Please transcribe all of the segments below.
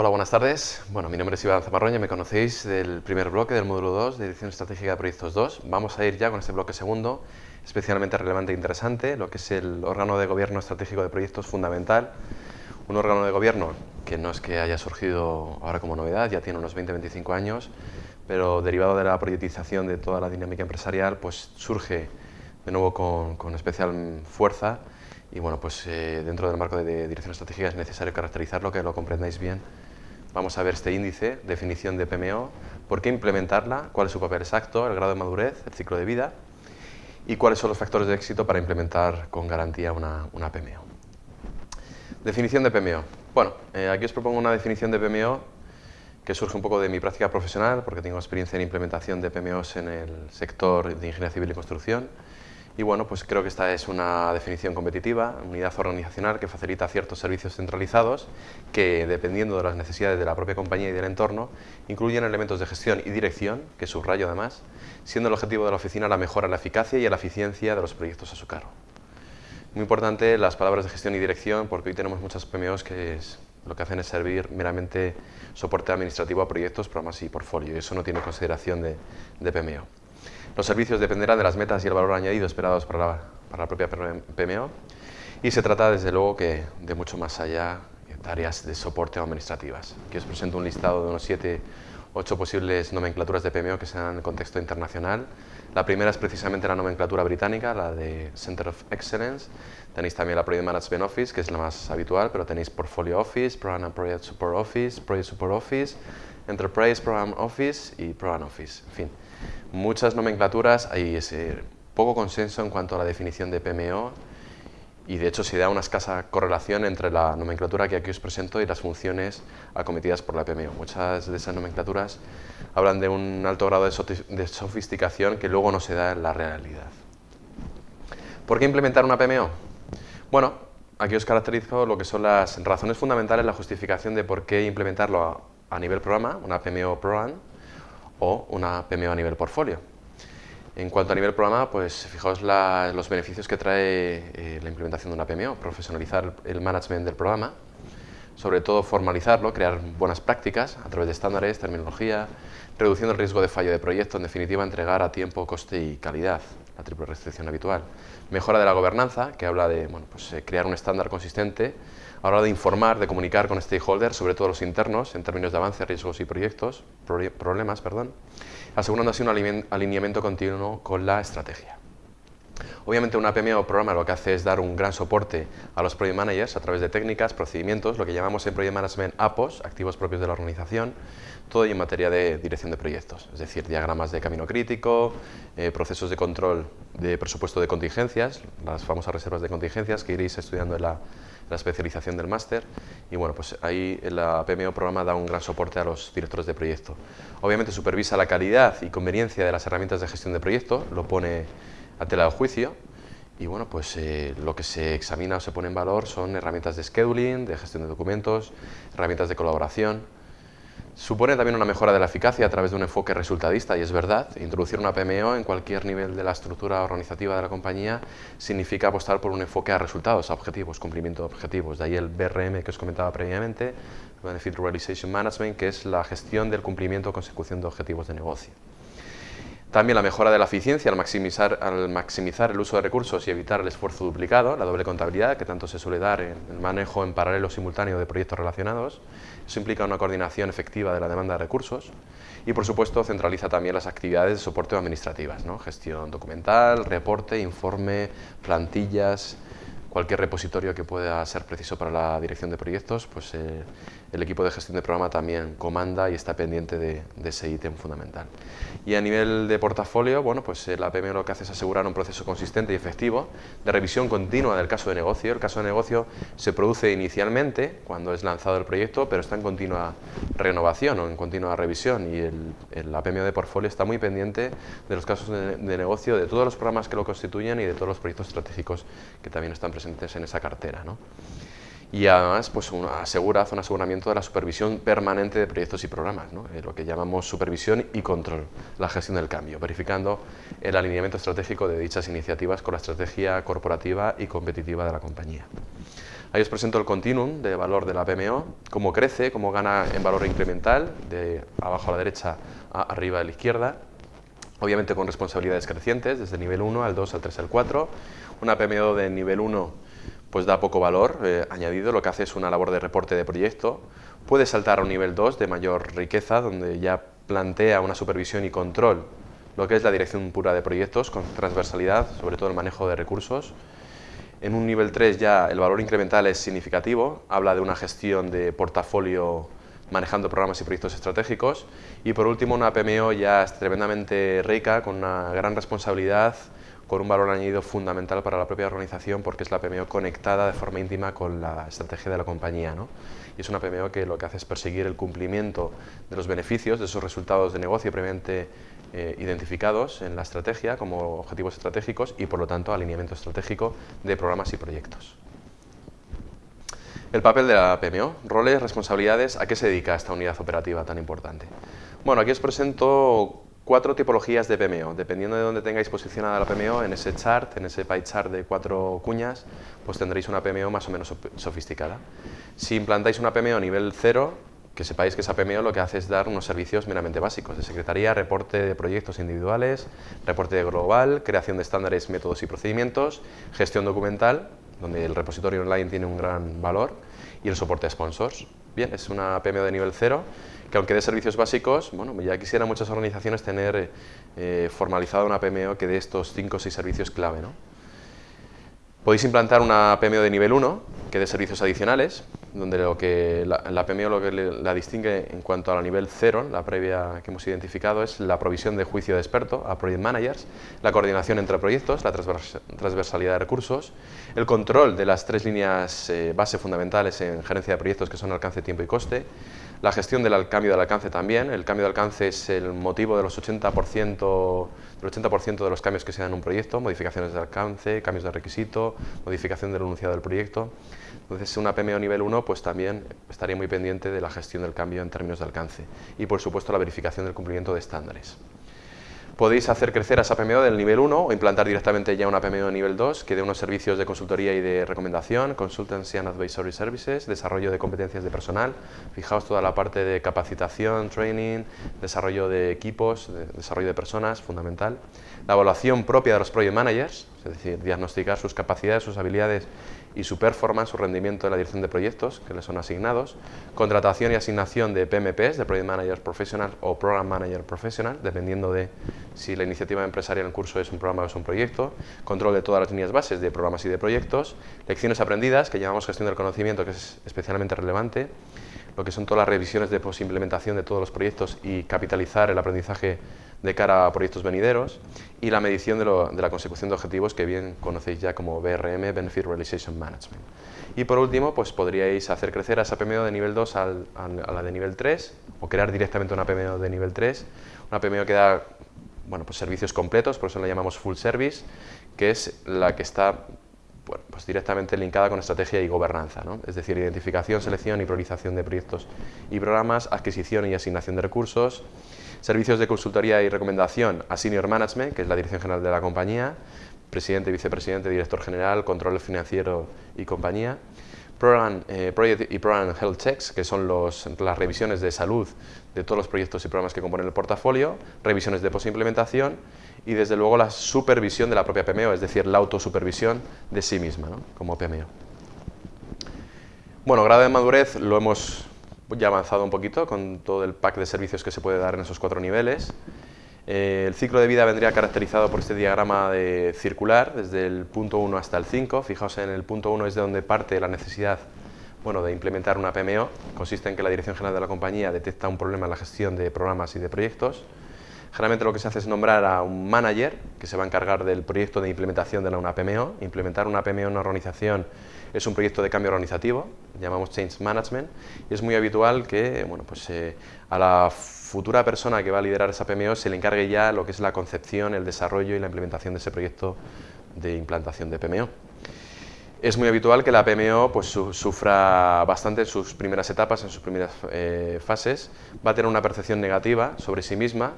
Hola, buenas tardes. Bueno, mi nombre es Iván Zamarroña, me conocéis del primer bloque del módulo 2 de Dirección Estratégica de Proyectos 2. Vamos a ir ya con este bloque segundo, especialmente relevante e interesante, lo que es el órgano de gobierno estratégico de proyectos fundamental. Un órgano de gobierno que no es que haya surgido ahora como novedad, ya tiene unos 20-25 años, pero derivado de la proyectización de toda la dinámica empresarial, pues surge de nuevo con, con especial fuerza y bueno, pues eh, dentro del marco de, dirección estratégica es necesario caracterizarlo, que lo comprendáis bien. Vamos a ver este índice, definición de PMO, por qué implementarla, cuál es su papel exacto, el grado de madurez, el ciclo de vida y cuáles son los factores de éxito para implementar con garantía una, PMO. Definición de PMO. Bueno, eh, aquí os propongo una definición de PMO que surge un poco de mi práctica profesional, porque tengo experiencia en implementación de PMOs en el sector de ingeniería civil y construcción, y bueno, pues creo que esta es una definición competitiva, unidad organizacional que facilita ciertos servicios centralizados que, dependiendo de las necesidades de la propia compañía y del entorno, incluyen elementos de gestión y dirección, que subrayo además, siendo el objetivo de la oficina la mejora en la eficacia y la eficiencia de los proyectos a su cargo. Muy importante las palabras de gestión y dirección, porque hoy tenemos muchas PMOs que lo que hacen es servir meramente soporte administrativo a proyectos, programas y portfolio, y eso no tiene consideración de, de PMO. Los servicios dependerán de las metas y el valor añadido esperados para la, propia PMO y se trata desde luego que de mucho más allá de tareas de soporte administrativas. Aquí os presento un listado de unos 7 ocho posibles nomenclaturas de PMO que se dan en contexto internacional. La primera es precisamente la nomenclatura británica, la de Center of Excellence. Tenéis también la Project Management Office, que es la más habitual, pero tenéis Portfolio Office, Program and Project Support Office, Project Support Office, Enterprise Program Office y Program Office. En fin, muchas nomenclaturas, hay ese poco consenso en cuanto a la definición de PMO y de hecho se da una escasa correlación entre la nomenclatura que aquí os presento y las funciones acometidas por la PMO. Muchas de esas nomenclaturas hablan de un alto grado de sofisticación que luego no se da en la realidad. ¿Por qué implementar una PMO? Bueno, aquí os caracterizo lo que son las razones fundamentales, la justificación de por qué implementarlo a, nivel programa, una PMO Program, o una PMO a nivel portfolio. En cuanto a nivel programa, pues fijaos los beneficios que trae eh, la implementación de una PMO, profesionalizar el management del programa, sobre todo formalizarlo, crear buenas prácticas a través de estándares, terminología, reduciendo el riesgo de fallo de proyecto, en definitiva entregar a tiempo, coste y calidad, la triple restricción habitual. Mejora de la gobernanza, que habla de bueno, pues, eh, crear un estándar consistente a la hora de informar, de comunicar con stakeholders, sobre todo los internos, en términos de avance, riesgos y proyectos, problemas, perdón, asegurando así un alineamiento continuo con la estrategia. Obviamente una PMO programa lo que hace es dar un gran soporte a los Project Managers a través de técnicas, procedimientos, lo que llamamos en Project Management APOS, activos propios de la organización, todo y en materia de dirección de proyectos, es decir, diagramas de camino crítico, eh, procesos de control de presupuesto de contingencias, las famosas reservas de contingencias que iréis estudiando en la la especialización del máster y bueno, pues ahí la PMO programa da un gran soporte a los directores de proyecto. Obviamente supervisa la calidad y conveniencia de las herramientas de gestión de proyecto, lo pone a tela de juicio y bueno, pues eh, lo que se examina o se pone en valor son herramientas de scheduling, de gestión de documentos, herramientas de colaboración, Supone también una mejora de la eficacia a través de un enfoque resultadista y es verdad, introducir una PMO en cualquier nivel de la estructura organizativa de la compañía significa apostar por un enfoque a resultados, a objetivos, cumplimiento de objetivos. De ahí el BRM que os comentaba previamente, Benefit Realization Management, que es la gestión del cumplimiento o consecución de objetivos de negocio. También la mejora de la eficiencia al maximizar, al maximizar, el uso de recursos y evitar el esfuerzo duplicado, la doble contabilidad que tanto se suele dar en el manejo en paralelo simultáneo de proyectos relacionados. Eso implica una coordinación efectiva de la demanda de recursos y, por supuesto, centraliza también las actividades de soporte administrativas, ¿no? gestión documental, reporte, informe, plantillas, cualquier repositorio que pueda ser preciso para la dirección de proyectos, pues eh, el equipo de gestión de programa también comanda y está pendiente de, ese ítem fundamental. Y a nivel de portafolio, bueno, pues eh, la PM lo que hace es asegurar un proceso consistente y efectivo de revisión continua del caso de negocio. El caso de negocio se produce inicialmente cuando es lanzado el proyecto, pero está en continua renovación o en continua revisión y el, PMO de portfolio está muy pendiente de los casos de, negocio, de todos los programas que lo constituyen y de todos los proyectos estratégicos que también están presentes en esa cartera. ¿no? y además pues, asegura, hace un aseguramiento de la supervisión permanente de proyectos y programas, eh, lo que llamamos supervisión y control, la gestión del cambio, verificando el alineamiento estratégico de dichas iniciativas con la estrategia corporativa y competitiva de la compañía. Ahí os presento el continuum de valor de la PMO, cómo crece, cómo gana en valor incremental, de abajo a la derecha a arriba a la izquierda, obviamente con responsabilidades crecientes, desde el nivel 1 al 2, al 3, al 4. Una PMO de nivel 1 pues da poco valor eh, añadido, lo que hace es una labor de reporte de proyecto. Puede saltar a un nivel 2 de mayor riqueza, donde ya plantea una supervisión y control, lo que es la dirección pura de proyectos, con transversalidad, sobre todo el manejo de recursos. En un nivel 3 ya el valor incremental es significativo, habla de una gestión de portafolio manejando programas y proyectos estratégicos. Y por último, una PMO ya tremendamente rica, con una gran responsabilidad, con un valor añadido fundamental para la propia organización porque es la PMO conectada de forma íntima con la estrategia de la compañía. ¿no? Y es una PMO que lo que hace es perseguir el cumplimiento de los beneficios, de esos resultados de negocio previamente eh, identificados en la estrategia como objetivos estratégicos y por lo tanto alineamiento estratégico de programas y proyectos. El papel de la PMO, roles, responsabilidades, ¿a qué se dedica esta unidad operativa tan importante? Bueno, aquí os presento cuatro tipologías de PMO. Dependiendo de dónde tengáis posicionada la PMO, en ese chart, en ese pie chart de cuatro cuñas, pues tendréis una PMO más o menos sofisticada. Si implantáis una PMO nivel cero, que sepáis que esa PMO lo que hace es dar unos servicios meramente básicos de secretaría, reporte de proyectos individuales, reporte global, creación de estándares, métodos y procedimientos, gestión documental, donde el repositorio online tiene un gran valor, y el soporte a sponsors. Bien, es una PMO de nivel cero, que aunque de servicios básicos, bueno, ya quisieran muchas organizaciones tener eh, formalizada una PMO que dé estos 5 o 6 servicios clave. ¿no? Podéis implantar una PMO de nivel 1, que dé servicios adicionales, donde lo que la, PMO lo que la distingue en cuanto a la nivel 0, la previa que hemos identificado, es la provisión de juicio de experto a project managers, la coordinación entre proyectos, la transversalidad de recursos, el control de las tres líneas eh, base fundamentales en gerencia de proyectos que son alcance, tiempo y coste, la gestión del cambio del alcance también, el cambio de alcance es el motivo de los 80%, del 80% de los cambios que se dan en un proyecto, modificaciones de alcance, cambios de requisito, modificación del enunciado del proyecto. Entonces, una PMO nivel 1 pues también estaría muy pendiente de la gestión del cambio en términos de alcance y, por supuesto, la verificación del cumplimiento de estándares. Podéis hacer crecer a esa PMO del nivel 1 o implantar directamente ya una PMO de nivel 2 que dé unos servicios de consultoría y de recomendación, consultancy and advisory services, desarrollo de competencias de personal. Fijaos toda la parte de capacitación, training, desarrollo de equipos, desarrollo de personas, fundamental. La evaluación propia de los project managers, es decir, diagnosticar sus capacidades, sus habilidades y su performance, su rendimiento en la dirección de proyectos que les son asignados, contratación y asignación de PMPs, de Project Manager Professional o Program Manager Professional, dependiendo de si la iniciativa empresarial en curso es un programa o es un proyecto, control de todas las líneas bases de programas y de proyectos, lecciones aprendidas, que llamamos gestión del conocimiento, que es especialmente relevante, lo que son todas las revisiones de posimplementación de todos los proyectos y capitalizar el aprendizaje de cara a proyectos venideros y la medición de, la consecución de objetivos que bien conocéis ya como BRM, Benefit Realization Management. Y por último, pues podríais hacer crecer a esa PMO de nivel 2 a la de nivel 3 o crear directamente una PMO de nivel 3, una PMO que da bueno, pues servicios completos, por eso la llamamos full service, que es la que está pues directamente linkada con estrategia y gobernanza, ¿no? es decir, identificación, selección y priorización de proyectos y programas, adquisición y asignación de recursos, servicios de consultoría y recomendación a Senior Management, que es la dirección general de la compañía, presidente, vicepresidente, director general, control financiero y compañía, Program, eh, Project y Program Health Checks, que son las revisiones de salud de todos los proyectos y programas que componen el portafolio, revisiones de posimplementación y desde luego la supervisión de la propia PMO, es decir, la autosupervisión de sí misma como PMO. Bueno, grado de madurez lo hemos ya avanzado un poquito con todo el pack de servicios que se puede dar en esos cuatro niveles. Eh, el ciclo de vida vendría caracterizado por este diagrama de circular, desde el punto 1 hasta el 5. Fijaos en el punto 1 es de donde parte la necesidad bueno, de implementar una PMO. Consiste en que la Dirección General de la compañía detecta un problema en la gestión de programas y de proyectos. Generalmente lo que se hace es nombrar a un manager que se va a encargar del proyecto de implementación de una PMO. Implementar una PMO en una organización es un proyecto de cambio organizativo, llamamos Change Management, es muy habitual que bueno, pues, eh, a la futura persona que va a liderar esa PMO se le encargue ya lo que es la concepción, el desarrollo y la implementación de ese proyecto de implantación de PMO. Es muy habitual que la PMO pues, sufra bastante en sus primeras etapas, en sus primeras eh, fases. Va a tener una percepción negativa sobre sí misma,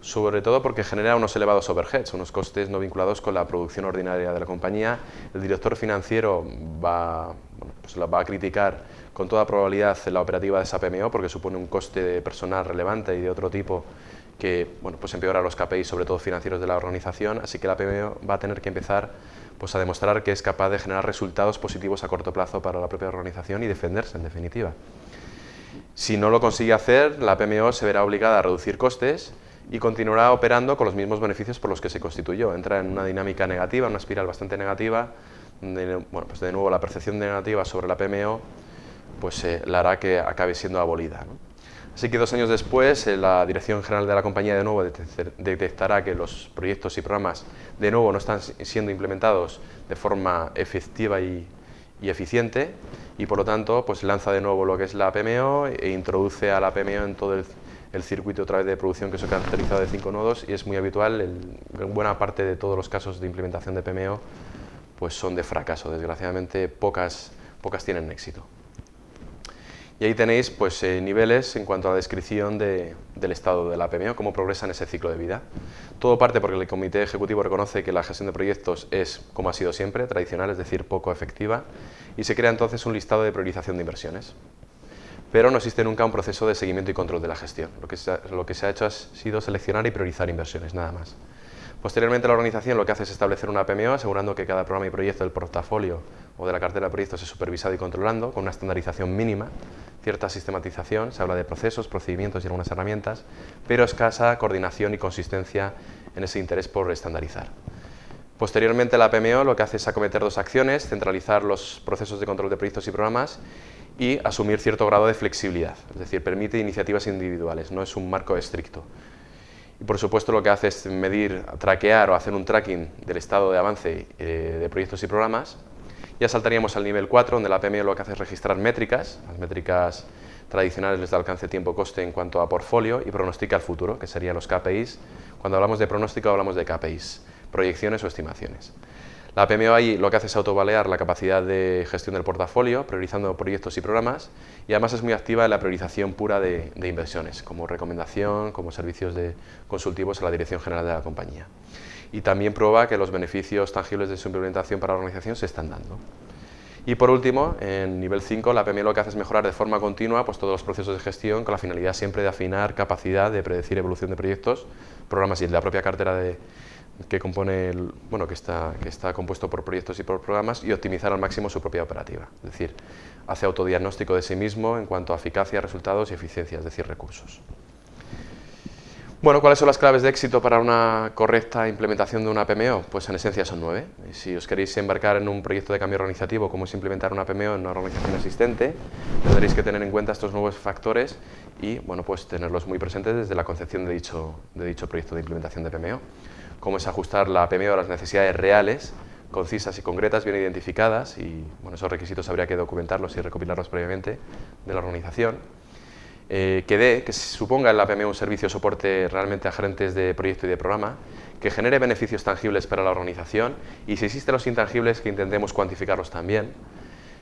sobre todo porque genera unos elevados overheads, unos costes no vinculados con la producción ordinaria de la compañía. El director financiero va, pues va a criticar con toda probabilidad la operativa de esa PMO porque supone un coste de personal relevante y de otro tipo que bueno, pues empeora los KPIs, sobre todo financieros de la organización, así que la PMO va a tener que empezar pues a demostrar que es capaz de generar resultados positivos a corto plazo para la propia organización y defenderse, en definitiva. Si no lo consigue hacer, la PMO se verá obligada a reducir costes y continuará operando con los mismos beneficios por los que se constituyó. Entra en una dinámica negativa, una espiral bastante negativa, de, bueno, pues de nuevo la percepción negativa sobre la PMO pues, eh, la hará que acabe siendo abolida. Así que dos años después, eh, la Dirección General de la compañía de nuevo detectará que los proyectos y programas de nuevo no están siendo implementados de forma efectiva y, eficiente y por lo tanto pues lanza de nuevo lo que es la PMO e introduce a la PMO en todo el, circuito otra vez de producción que se ha caracterizado de cinco nodos y es muy habitual, en buena parte de todos los casos de implementación de PMO pues son de fracaso, desgraciadamente pocas, pocas tienen éxito. Y ahí tenéis pues, eh, niveles en cuanto a la descripción del estado de la PMO, cómo progresa en ese ciclo de vida. Todo parte porque el Comité Ejecutivo reconoce que la gestión de proyectos es, como ha sido siempre, tradicional, es decir, poco efectiva, y se crea entonces un listado de priorización de inversiones. Pero no existe nunca un proceso de seguimiento y control de la gestión. Lo que se ha, hecho ha sido seleccionar y priorizar inversiones, nada más. Posteriormente la organización lo que hace es establecer una PMO asegurando que cada programa y proyecto del portafolio o de la cartera de proyectos es supervisado y controlando con una estandarización mínima, cierta sistematización, se habla de procesos, procedimientos y algunas herramientas, pero escasa coordinación y consistencia en ese interés por estandarizar. Posteriormente la PMO lo que hace es acometer dos acciones, centralizar los procesos de control de proyectos y programas y asumir cierto grado de flexibilidad, es decir, permite iniciativas individuales, no es un marco estricto. Y por supuesto lo que hace es medir, traquear o hacer un tracking del estado de avance eh, de proyectos y programas. Ya saltaríamos al nivel 4, donde la PMO lo que hace es registrar métricas, las métricas tradicionales de alcance tiempo-coste en cuanto a portfolio y pronostica el futuro, que serían los KPIs. Cuando hablamos de pronóstico hablamos de KPIs, proyecciones o estimaciones. La PMO ahí lo que hace es autovalear la capacidad de gestión del portafolio, priorizando proyectos y programas, y además es muy activa en la priorización pura de, inversiones, como recomendación, como servicios de consultivos a la Dirección General de la compañía. Y también prueba que los beneficios tangibles de su implementación para la organización se están dando. Y por último, en nivel 5, la PMO lo que hace es mejorar de forma continua pues, todos los procesos de gestión con la finalidad siempre de afinar capacidad de predecir evolución de proyectos, programas y de la propia cartera de, que compone bueno, que está, que está compuesto por proyectos y por programas y optimizar al máximo su propia operativa. Es decir, hace autodiagnóstico de sí mismo en cuanto a eficacia, resultados y eficiencia, es decir, recursos. Bueno, ¿cuáles son las claves de éxito para una correcta implementación de una PMO? Pues en esencia son nueve. Si os queréis embarcar en un proyecto de cambio organizativo como es implementar una PMO en una organización existente, tendréis que tener en cuenta estos nuevos factores y bueno, pues tenerlos muy presentes desde la concepción de dicho, de dicho proyecto de implementación de PMO cómo es ajustar la PMO a las necesidades reales, concisas y concretas, bien identificadas, y bueno, esos requisitos habría que documentarlos y recopilarlos previamente de la organización. Eh, que dé, que suponga en la PMO un servicio de soporte realmente a gerentes de proyecto y de programa, que genere beneficios tangibles para la organización y si existen los intangibles que intentemos cuantificarlos también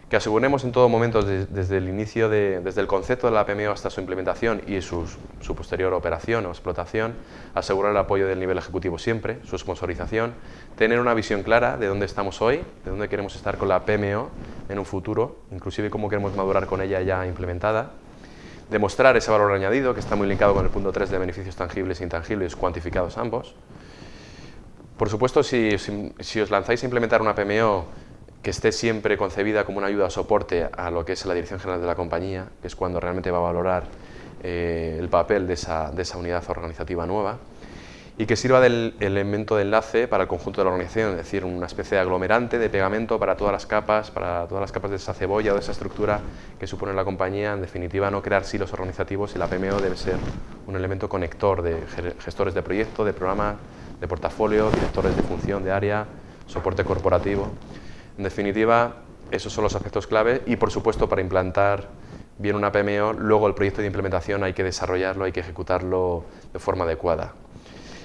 que aseguremos en todo momento desde el inicio, desde el concepto de la PMO hasta su implementación y su, posterior operación o explotación, asegurar el apoyo del nivel ejecutivo siempre, su sponsorización, tener una visión clara de dónde estamos hoy, de dónde queremos estar con la PMO en un futuro, inclusive cómo queremos madurar con ella ya implementada, demostrar ese valor añadido que está muy linkado con el punto 3 de beneficios tangibles e intangibles cuantificados ambos. Por supuesto, si, si os lanzáis a implementar una PMO que esté siempre concebida como una ayuda o soporte a lo que es la dirección general de la compañía, que es cuando realmente va a valorar eh, el papel de esa, unidad organizativa nueva, y que sirva del elemento de enlace para el conjunto de la organización, es decir, una especie de aglomerante, de pegamento para todas las capas, para todas las capas de esa cebolla o de esa estructura que supone la compañía, en definitiva no crear silos organizativos y la PMO debe ser un elemento conector de gestores de proyecto, de programa, de portafolio, directores de función, de área, soporte corporativo. En definitiva, esos son los aspectos clave y, por supuesto, para implantar bien una PMO, luego el proyecto de implementación hay que desarrollarlo, hay que ejecutarlo de forma adecuada.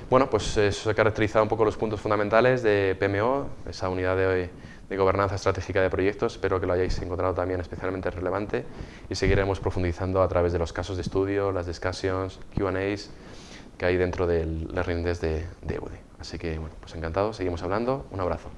Bueno, pues eso se caracteriza un poco los puntos fundamentales de PMO, esa unidad de, de gobernanza estratégica de proyectos. Espero que lo hayáis encontrado también especialmente relevante y seguiremos profundizando a través de los casos de estudio, las discussions, Q&As que hay dentro del Learning Desk de, de Así que, bueno, pues encantado, seguimos hablando. Un abrazo.